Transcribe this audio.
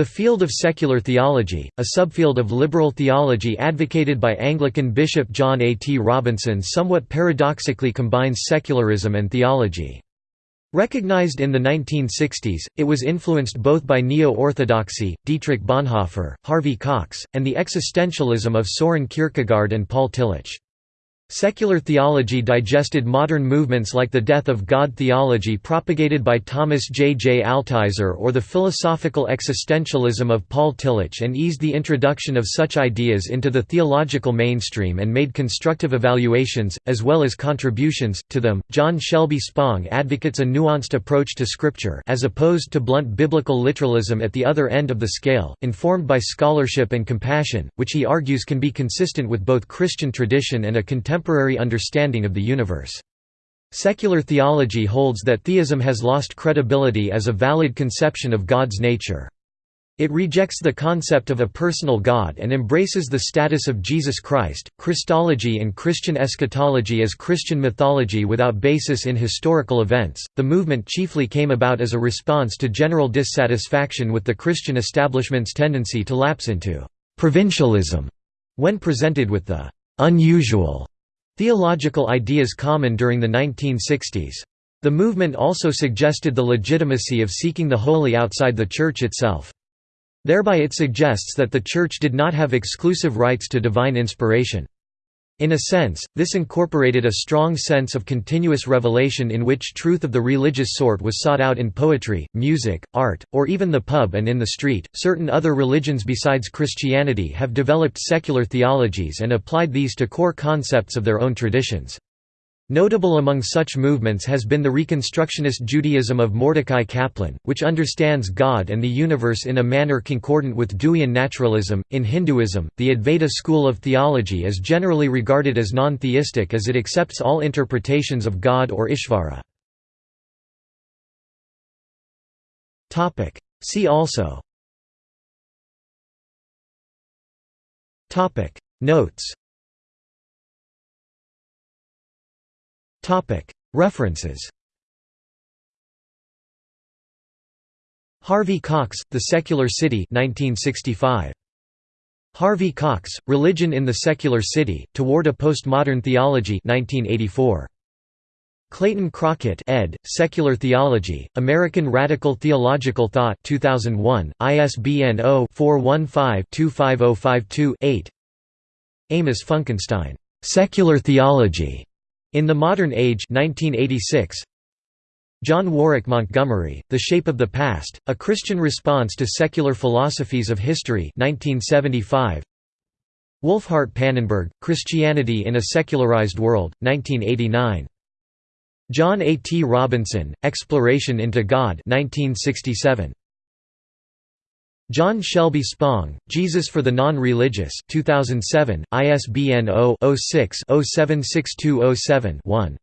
The field of secular theology, a subfield of liberal theology advocated by Anglican Bishop John A. T. Robinson somewhat paradoxically combines secularism and theology. Recognized in the 1960s, it was influenced both by neo-orthodoxy, Dietrich Bonhoeffer, Harvey Cox, and the existentialism of Soren Kierkegaard and Paul Tillich. Secular theology digested modern movements like the death of God theology propagated by Thomas J. J. Altizer or the philosophical existentialism of Paul Tillich and eased the introduction of such ideas into the theological mainstream and made constructive evaluations, as well as contributions, to them. John Shelby Spong advocates a nuanced approach to Scripture as opposed to blunt biblical literalism at the other end of the scale, informed by scholarship and compassion, which he argues can be consistent with both Christian tradition and a contemporary contemporary understanding of the universe. Secular theology holds that theism has lost credibility as a valid conception of God's nature. It rejects the concept of a personal God and embraces the status of Jesus Christ, Christology and Christian eschatology as Christian mythology without basis in historical events. The movement chiefly came about as a response to general dissatisfaction with the Christian establishment's tendency to lapse into provincialism when presented with the unusual Theological ideas common during the 1960s. The movement also suggested the legitimacy of seeking the holy outside the Church itself. Thereby it suggests that the Church did not have exclusive rights to divine inspiration. In a sense, this incorporated a strong sense of continuous revelation in which truth of the religious sort was sought out in poetry, music, art, or even the pub and in the street. Certain other religions besides Christianity have developed secular theologies and applied these to core concepts of their own traditions. Notable among such movements has been the Reconstructionist Judaism of Mordecai Kaplan, which understands God and the universe in a manner concordant with Deweyan naturalism. In Hinduism, the Advaita school of theology is generally regarded as non theistic as it accepts all interpretations of God or Ishvara. See also Notes References Harvey Cox, The Secular City 1965. Harvey Cox, Religion in the Secular City, Toward a Postmodern Theology 1984. Clayton Crockett ed., Secular Theology, American Radical Theological Thought 2001, ISBN 0-415-25052-8 Amos Funkenstein, "'Secular Theology' In the Modern Age 1986, John Warwick Montgomery, The Shape of the Past, A Christian Response to Secular Philosophies of History 1975. Wolfhart Pannenberg, Christianity in a Secularized World, 1989. John A. T. Robinson, Exploration into God 1967. John Shelby Spong, Jesus for the Non-Religious 2007, ISBN 0-06-076207-1.